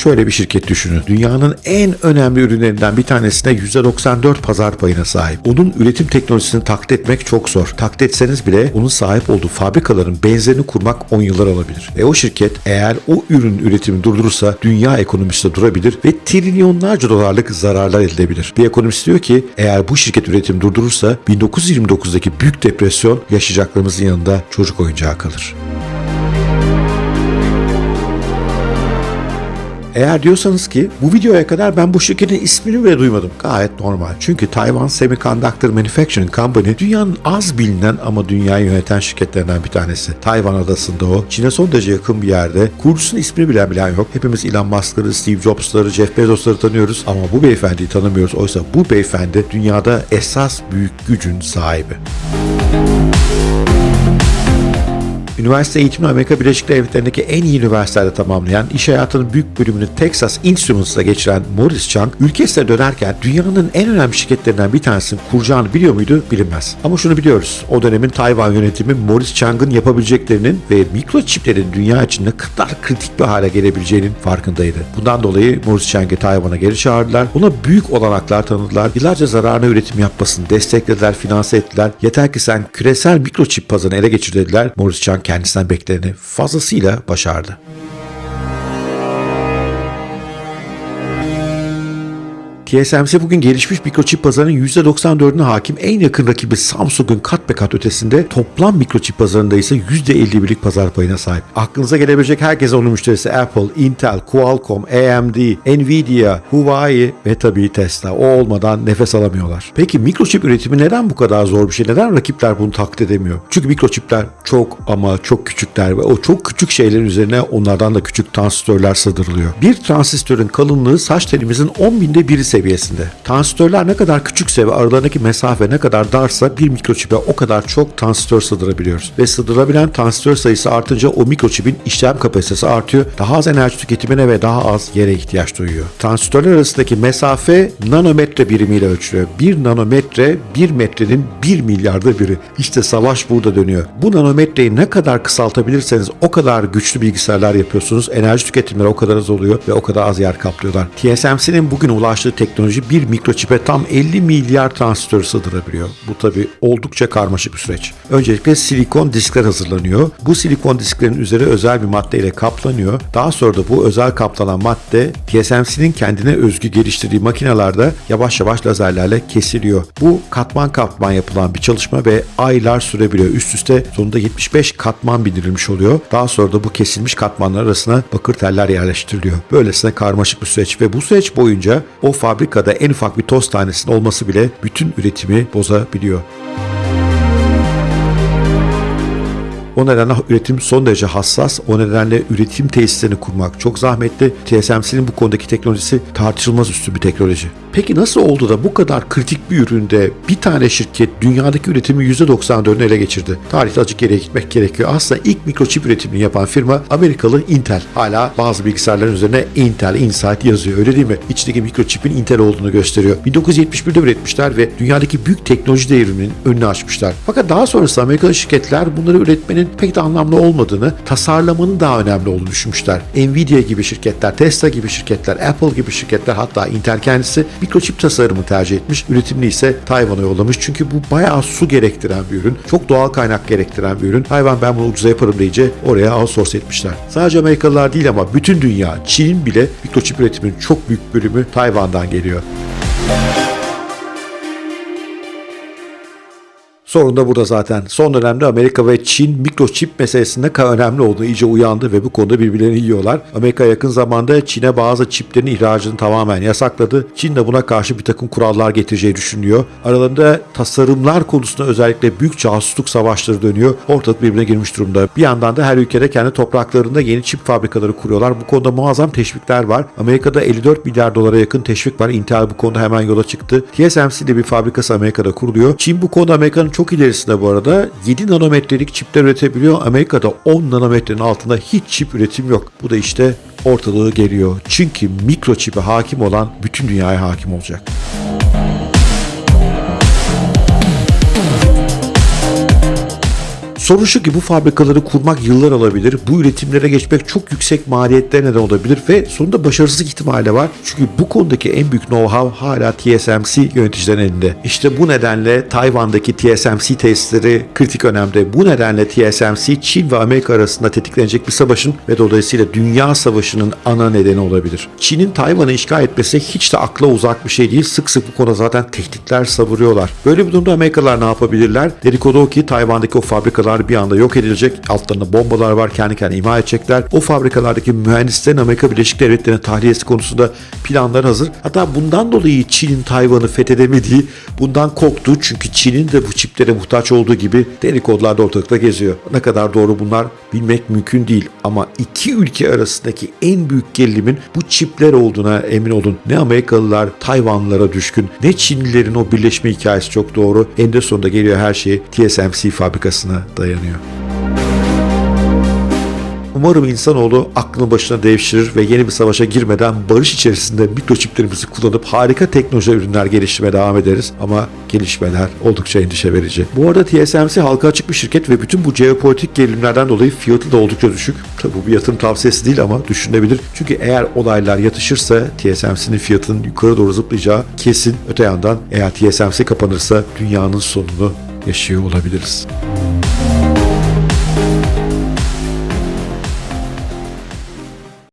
Şöyle bir şirket düşünün. Dünyanın en önemli ürünlerinden bir tanesine %94 pazar payına sahip. Onun üretim teknolojisini taklit etmek çok zor. Taklit etseniz bile onun sahip olduğu fabrikaların benzerini kurmak 10 yıllar alabilir. Ve o şirket eğer o ürün üretimi durdurursa dünya ekonomisi de durabilir ve trilyonlarca dolarlık zararlar elde edebilir. Bir ekonomist diyor ki eğer bu şirket üretim durdurursa 1929'daki büyük depresyon yaşayacaklarımızın yanında çocuk oyuncağı kalır. Eğer diyorsanız ki bu videoya kadar ben bu şirketin ismini bile duymadım. Gayet normal. Çünkü Taiwan Semiconductor Manufacturing Company dünyanın az bilinen ama dünyayı yöneten şirketlerinden bir tanesi. Tayvan adasında o. Çin'e son derece yakın bir yerde. Kurucusunun ismini bilen bilen yok. Hepimiz Elon Musk'ları, Steve Jobs'ları, Jeff Bezos'ları tanıyoruz ama bu beyefendiyi tanımıyoruz. Oysa bu beyefendi dünyada esas büyük gücün sahibi. Üniversite eğitimini Amerika Birleşik Devletleri'ndeki en iyi üniversitelerde tamamlayan, iş hayatının büyük bölümünü Texas Instruments'ta geçiren Morris Chang, ülkesine dönerken dünyanın en önemli şirketlerinden bir tanesinin kuracağını biliyor muydu bilinmez. Ama şunu biliyoruz, o dönemin Tayvan yönetimi Morris Chang'ın yapabileceklerinin ve mikroçiplerin dünya için ne kadar kritik bir hale gelebileceğinin farkındaydı. Bundan dolayı Morris Chang'ı Tayvan'a geri çağırdılar, ona büyük olanaklar tanıdılar, yıllarca zararına üretim yapmasını desteklediler, finanse ettiler. Yeter ki sen küresel mikroçip pazarını ele geçir dediler. Morris Chang kendisinden bekleneni fazlasıyla başardı. TSMC bugün gelişmiş mikroçip pazarının %94'üne hakim en yakın rakibi Samsung'un kat be kat ötesinde toplam mikroçip pazarında ise %51'lik pazar payına sahip. Aklınıza gelebilecek herkese onun müşterisi Apple, Intel, Qualcomm, AMD, Nvidia, Huawei ve tabii Tesla. O olmadan nefes alamıyorlar. Peki mikroçip üretimi neden bu kadar zor bir şey? Neden rakipler bunu taklit edemiyor? Çünkü mikroçipler çok ama çok küçükler ve o çok küçük şeylerin üzerine onlardan da küçük transistörler sığdırılıyor. Bir transistörün kalınlığı saç telimizin 10 binde biri seviyesinde. Transistörler ne kadar küçükse ve aralarındaki mesafe ne kadar darsa bir mikroçipe o kadar çok transistör sığdırabiliyoruz. Ve sığdırabilen transistör sayısı artınca o mikroçipin işlem kapasitesi artıyor. Daha az enerji tüketimine ve daha az yere ihtiyaç duyuyor. Transistörler arasındaki mesafe nanometre birimiyle ölçülüyor. Bir nanometre bir metrenin bir milyarda biri. İşte savaş burada dönüyor. Bu nanometreyi ne kadar kısaltabilirseniz o kadar güçlü bilgisayarlar yapıyorsunuz. Enerji tüketimleri o kadar az oluyor ve o kadar az yer kaplıyorlar. TSMC'nin bugün ulaştığı teknoloji bir mikroçipe tam 50 milyar transistör sığdırabiliyor. Bu tabi oldukça karmaşık bir süreç. Öncelikle silikon diskler hazırlanıyor. Bu silikon disklerin üzeri özel bir madde ile kaplanıyor. Daha sonra da bu özel kaplanan madde TSMC'nin kendine özgü geliştirdiği makinelerde yavaş yavaş lazerlerle kesiliyor. Bu katman katman yapılan bir çalışma ve aylar sürebiliyor. Üst üste sonunda 75 katman bindirilmiş oluyor. Daha sonra da bu kesilmiş katmanlar arasına bakır teller yerleştiriliyor. Böylesine karmaşık bir süreç ve bu süreç boyunca o fabrikada en ufak bir toz tanesinin olması bile bütün üretimi bozabiliyor. O nedenle üretim son derece hassas. O nedenle üretim tesislerini kurmak çok zahmetli. TSMC'nin bu konudaki teknolojisi tartışılmaz üstün bir teknoloji. Peki nasıl oldu da bu kadar kritik bir üründe bir tane şirket dünyadaki üretimi %94'ünü ele geçirdi? Tarihte azıcık geriye gitmek gerekiyor. Aslında ilk mikroçip üretimini yapan firma Amerikalı Intel. Hala bazı bilgisayarların üzerine Intel Insight yazıyor öyle değil mi? İçindeki mikroçipin Intel olduğunu gösteriyor. 1971'de üretmişler ve dünyadaki büyük teknoloji devriminin önünü açmışlar. Fakat daha sonrası Amerikalı şirketler bunları üretmenin pek de anlamlı olmadığını, tasarlamanın daha önemli olduğunu düşünmüşler. Nvidia gibi şirketler, Tesla gibi şirketler, Apple gibi şirketler hatta Intel kendisi mikroçip tasarımı tercih etmiş. Üretimini ise Tayvan'a yollamış. Çünkü bu bayağı su gerektiren bir ürün. Çok doğal kaynak gerektiren bir ürün. Tayvan ben bunu ucuza yaparım deyince oraya outsource etmişler. Sadece Amerikalılar değil ama bütün dünya, Çin bile mikroçip üretiminin çok büyük bölümü Tayvan'dan geliyor. Sorun da burada zaten. Son dönemde Amerika ve Çin mikroçip meselesinde önemli olduğunu iyice uyandı ve bu konuda birbirlerini yiyorlar. Amerika yakın zamanda Çin'e bazı çiplerin ihracını tamamen yasakladı. Çin de buna karşı bir takım kurallar getireceği düşünüyor. Aralarında tasarımlar konusunda özellikle büyük casusluk savaşları dönüyor. Ortalık birbirine girmiş durumda. Bir yandan da her ülkede kendi topraklarında yeni çip fabrikaları kuruyorlar. Bu konuda muazzam teşvikler var. Amerika'da 54 milyar dolara yakın teşvik var. Intel bu konuda hemen yola çıktı. TSMC de bir fabrikası Amerika'da kuruluyor. Çin bu konuda Amerika'nın çok ilerisinde bu arada 7 nanometrelik çipler üretebiliyor. Amerika'da 10 nanometrenin altında hiç çip üretim yok. Bu da işte ortalığı geliyor. Çünkü mikroçipe hakim olan bütün dünyaya hakim olacak. Sorun şu ki bu fabrikaları kurmak yıllar alabilir. Bu üretimlere geçmek çok yüksek maliyetlere neden olabilir ve sonunda başarısızlık ihtimali var. Çünkü bu konudaki en büyük know-how hala TSMC yöneticilerin elinde. İşte bu nedenle Tayvan'daki TSMC testleri kritik önemde. Bu nedenle TSMC Çin ve Amerika arasında tetiklenecek bir savaşın ve dolayısıyla dünya savaşının ana nedeni olabilir. Çin'in Tayvan'ı işgal etmesi hiç de akla uzak bir şey değil. Sık sık bu konuda zaten tehditler savuruyorlar. Böyle bir durumda Amerikalılar ne yapabilirler? Dedikodu o ki Tayvan'daki o fabrikalar bir anda yok edilecek. Altlarında bombalar var. Kendi kendine imha edecekler. O fabrikalardaki mühendislerin Amerika Birleşik Devletleri'ne tahliyesi konusunda planlar hazır. Hatta bundan dolayı Çin'in Tayvan'ı fethedemediği bundan korktu. Çünkü Çin'in de bu çiplere muhtaç olduğu gibi dedikodular da ortalıkta geziyor. Ne kadar doğru bunlar bilmek mümkün değil. Ama iki ülke arasındaki en büyük gerilimin bu çipler olduğuna emin olun. Ne Amerikalılar Tayvanlılara düşkün ne Çinlilerin o birleşme hikayesi çok doğru. En sonunda geliyor her şey TSMC fabrikasına dayanıyor. Umarım insanoğlu aklını başına devşirir ve yeni bir savaşa girmeden barış içerisinde mikroçiplerimizi kullanıp harika teknoloji ürünler geliştirmeye devam ederiz. Ama gelişmeler oldukça endişe verici. Bu arada TSMC halka açık bir şirket ve bütün bu jeopolitik gerilimlerden dolayı fiyatı da oldukça düşük. Tabi bu bir yatırım tavsiyesi değil ama düşünülebilir. Çünkü eğer olaylar yatışırsa TSMC'nin fiyatının yukarı doğru zıplayacağı kesin. Öte yandan eğer TSMC kapanırsa dünyanın sonunu yaşıyor olabiliriz.